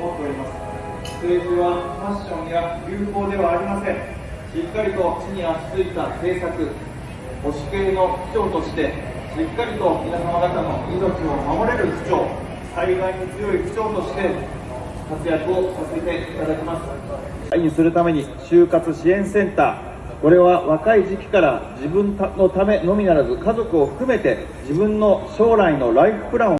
思っております。政治はファッションや流行ではありません。しっかりと地に足ついた政策保守系の区長としてしっかりと皆様方の命を守れる区長災害に強い区長として活躍をさせていただきます。にするために就活支援センター。これは若い時期から自分のためのみならず家族を含めて自分の将来のライフプランを